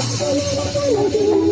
ハハハハ!